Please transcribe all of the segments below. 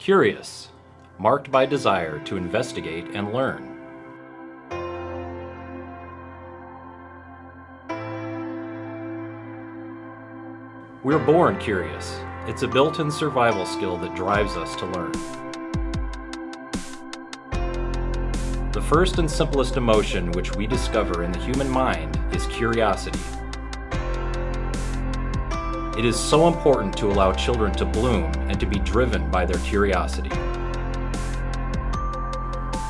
Curious, marked by desire to investigate and learn. We're born curious. It's a built-in survival skill that drives us to learn. The first and simplest emotion which we discover in the human mind is curiosity. It is so important to allow children to bloom and to be driven by their curiosity.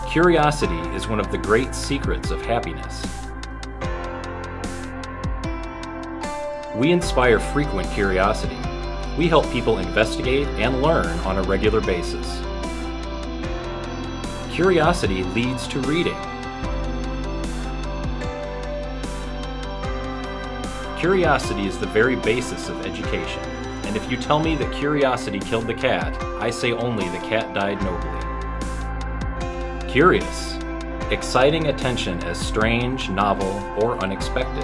Curiosity is one of the great secrets of happiness. We inspire frequent curiosity. We help people investigate and learn on a regular basis. Curiosity leads to reading. Curiosity is the very basis of education, and if you tell me that curiosity killed the cat, I say only the cat died nobly. Curious, exciting attention as strange, novel, or unexpected.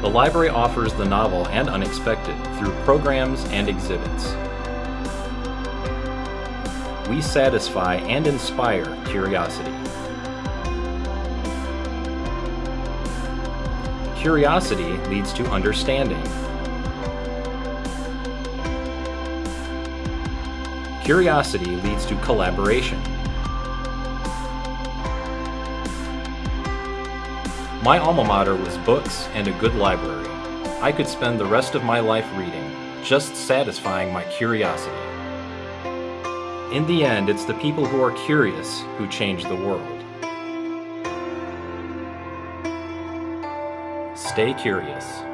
The library offers the novel and unexpected through programs and exhibits. We satisfy and inspire curiosity. Curiosity leads to understanding. Curiosity leads to collaboration. My alma mater was books and a good library. I could spend the rest of my life reading, just satisfying my curiosity. In the end, it's the people who are curious who change the world. Stay curious.